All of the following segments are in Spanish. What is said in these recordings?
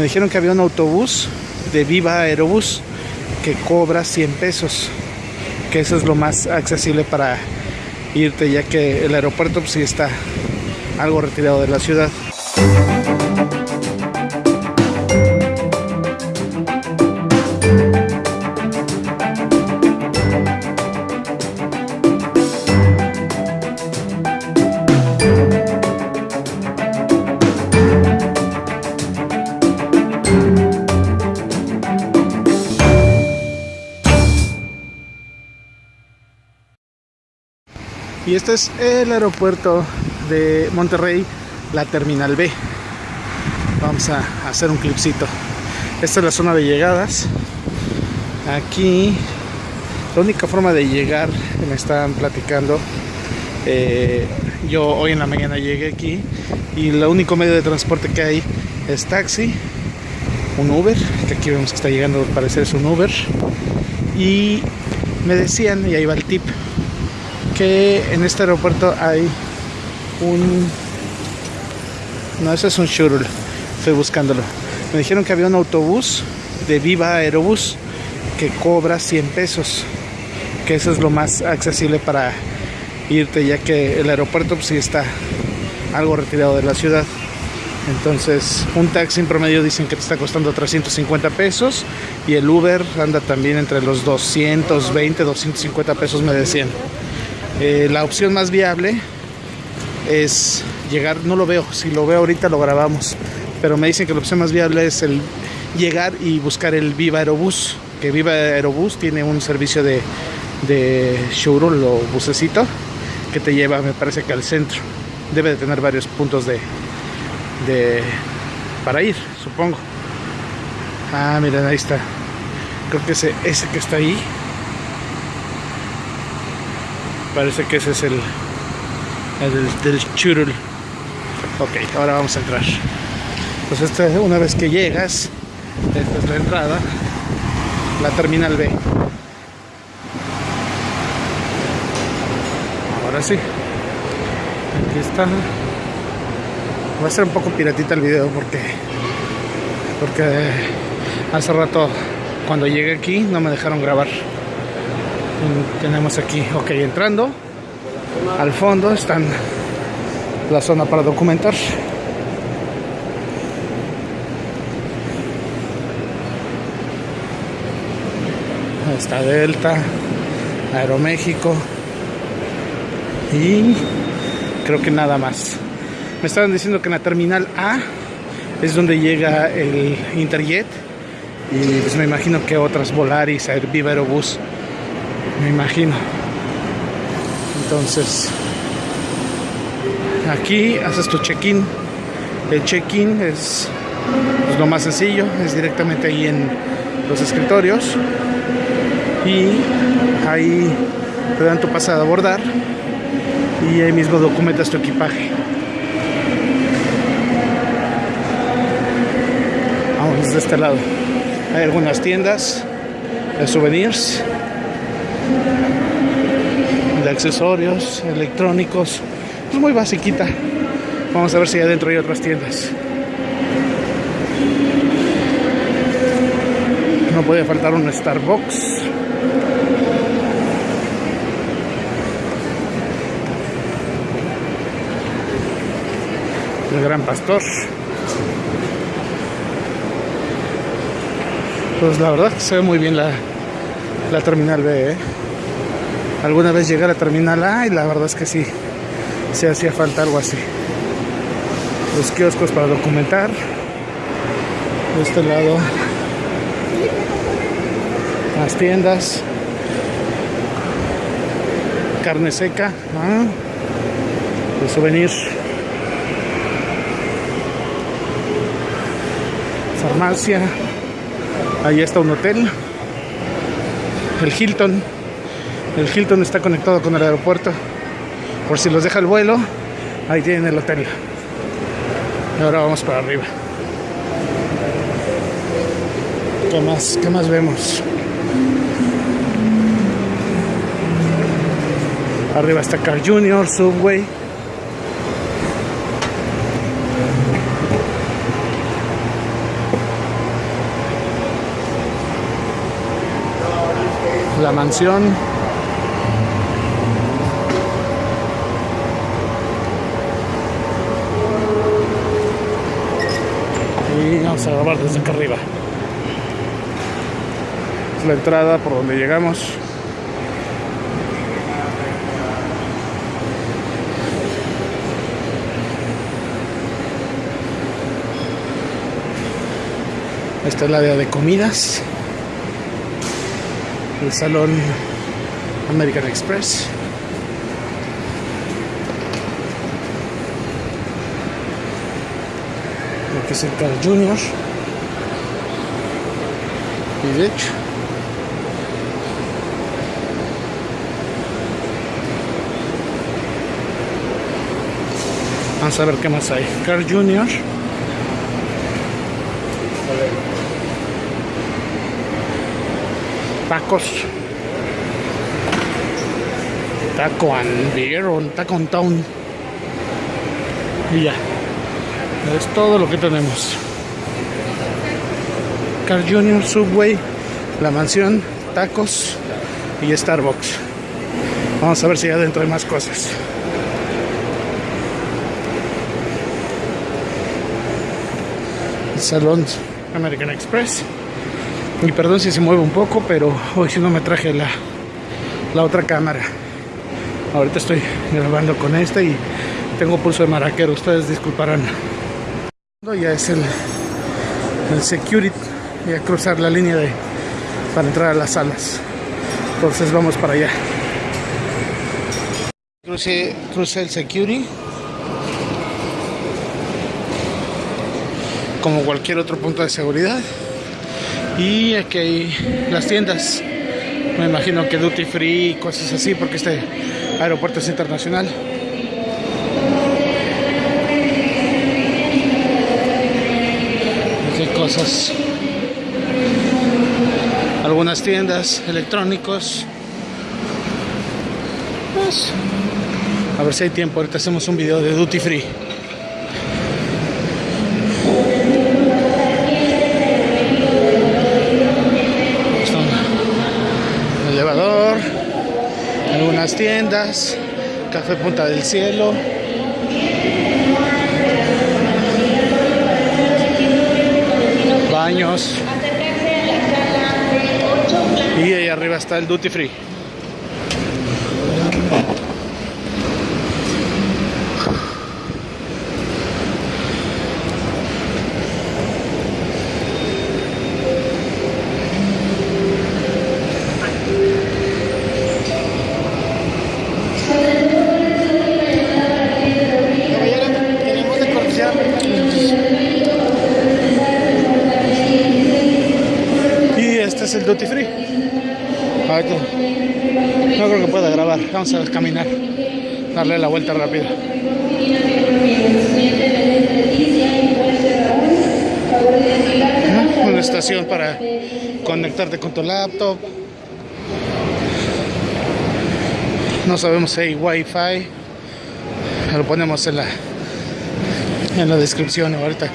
Me dijeron que había un autobús de Viva Aerobús que cobra 100 pesos, que eso es lo más accesible para irte, ya que el aeropuerto pues, sí está algo retirado de la ciudad. Y este es el aeropuerto de Monterrey, la Terminal B. Vamos a hacer un clipcito. Esta es la zona de llegadas. Aquí, la única forma de llegar, me están platicando. eh, yo hoy en la mañana llegué aquí y el único medio de transporte que hay es taxi, un Uber, que aquí vemos que está llegando, al parecer es un Uber. Y me decían, y ahí va el tip, que en este aeropuerto hay un... No, ese es un shuttle. Estoy buscándolo. Me dijeron que había un autobús de Viva Aerobús que cobra 100 pesos. Que eso es lo más accesible para irte, ya que el aeropuerto pues, sí está algo retirado de la ciudad. Entonces, un taxi en promedio dicen que te está costando 350 pesos y el Uber anda también entre los 220, 250 pesos, me decían. Eh, la opción más viable es llegar, no lo veo, si lo veo ahorita lo grabamos, pero me dicen que la opción más viable es el llegar y buscar el Viva Aerobús, que Viva Aerobús tiene un servicio de, de shuttle o que te lleva, me parece que al centro. Debe de tener varios puntos de, de para ir, supongo. Ah, miren, ahí está. Creo que ese, ese que está ahí Parece que ese es el, el del, churul. Ok, ahora vamos a entrar. Pues esta, una vez que llegas, esta es la entrada, la terminal B. Ahora sí. Aquí está. Va a ser un poco piratita el video porque porque hace rato cuando llegué aquí no me dejaron grabar tenemos aquí, ok, entrando al fondo están la zona para documentar. Está Delta, Aeroméxico y creo que nada más. Me estaban diciendo que en la terminal A es donde llega el Interjet y pues me imagino que otras Volaris, Viva Aerobús me imagino. Entonces, aquí haces tu check-in. El check-in es pues, lo más sencillo, es directamente ahí en los escritorios. Y ahí te dan tu pase a abordar y ahí mismo documentas tu equipaje. Vamos de este lado. Hay algunas tiendas de souvenirs de accesorios electrónicos es muy basiquita. Vamos a ver si adentro hay otras tiendas. No puede faltar un Starbucks. El gran pastor. Pues la verdad que se ve muy bien la, la terminal B ¿eh? Alguna vez llegué a terminal A y la verdad es que sí, se hacía falta algo así. Los kioscos para documentar. De este lado, las tiendas. Carne seca, ¿no? de souvenir. Farmacia. Ahí está un hotel. El Hilton. El Hilton está conectado con el aeropuerto. Por si los deja el vuelo, ahí tienen el hotel. Y ahora vamos para arriba. ¿Qué más? ¿Qué más vemos? Arriba está Car Junior, Subway. La mansión. Vamos a grabar desde acá arriba. Es la entrada por donde llegamos. Esta es el área de comidas. El salón American Express. Lo que es el Carl Junior. Y de hecho. Vamos a ver qué más hay. Carl Junior. tacos. Taco and beer town. Y ya. Es todo lo que tenemos. Car Junior, Subway, La Mansión, tacos y Starbucks. Vamos a ver si adentro hay más cosas. Salón American Express. Y perdón si se mueve un poco, pero hoy si no me traje la, la otra cámara. Ahorita estoy grabando con esta y tengo pulso de maraquero, ustedes disculparán. Ya es el, el security y a cruzar la línea de para entrar a las salas. Entonces vamos para allá. Crucé el security. Como cualquier otro punto de seguridad. Y aquí hay las tiendas. Me imagino que duty free y cosas así porque este aeropuerto es internacional. Algunas tiendas, electrónicos. Pues, a ver si hay tiempo. Ahorita hacemos un video de duty free. algunas tiendas, Café Punta del Cielo. Baños. Y ahí arriba está el Duty Free. el duty free. no creo que pueda grabar. Vamos a caminar, darle la vuelta rápida. Una estación para conectarte con tu laptop. No sabemos si hay wifi. Lo ponemos en la en la descripción ahorita.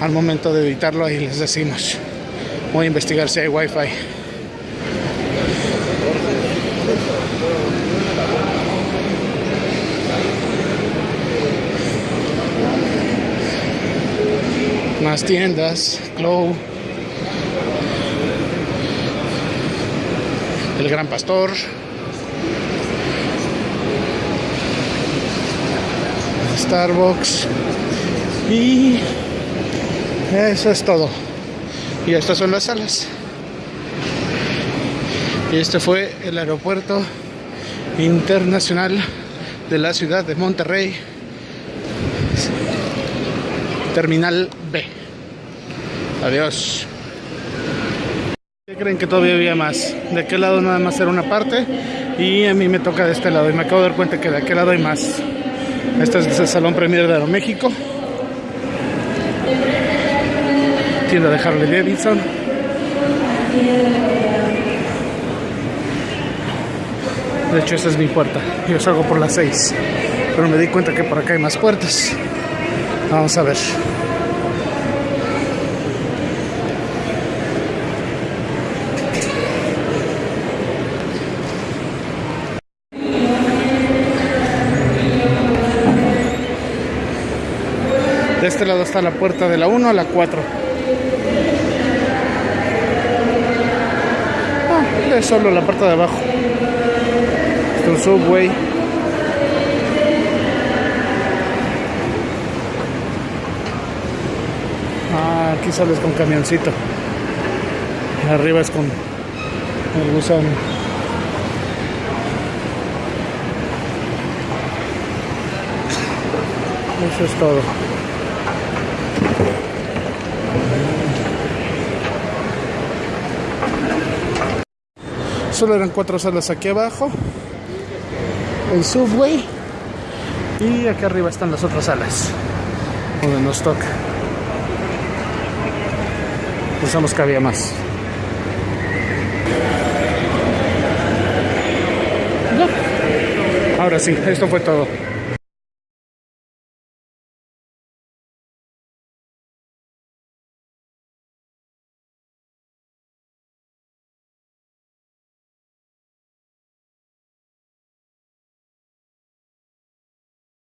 Al momento de editarlo ahí les decimos. Voy a investigar si hay wifi. Más tiendas, Clow, El Gran Pastor, Starbucks y eso es todo. Y estas son las salas. Y este fue el aeropuerto internacional de la ciudad de Monterrey. Terminal B. Adiós. ¿Qué creen que todavía había más? De aquel lado nada más era una parte y a mí me toca de este lado y me acabo de dar cuenta que de aquel lado hay más. Este es el Salón Premier de Aeroméxico. tienda de Harley Davidson. De hecho, esta es mi puerta. Yo salgo por las 6. Pero me di cuenta que por acá hay más puertas. Vamos a ver. De este lado está la puerta de la 1 a la 4. Es solo la parte de abajo. Es un subway. Ah, aquí sales con camioncito. Arriba es con el gusano. Eso es todo. Solo eran cuatro salas aquí abajo. El subway. Y aquí arriba están las otras salas. Donde nos toca. Pensamos que había más. Ahora sí, esto fue todo.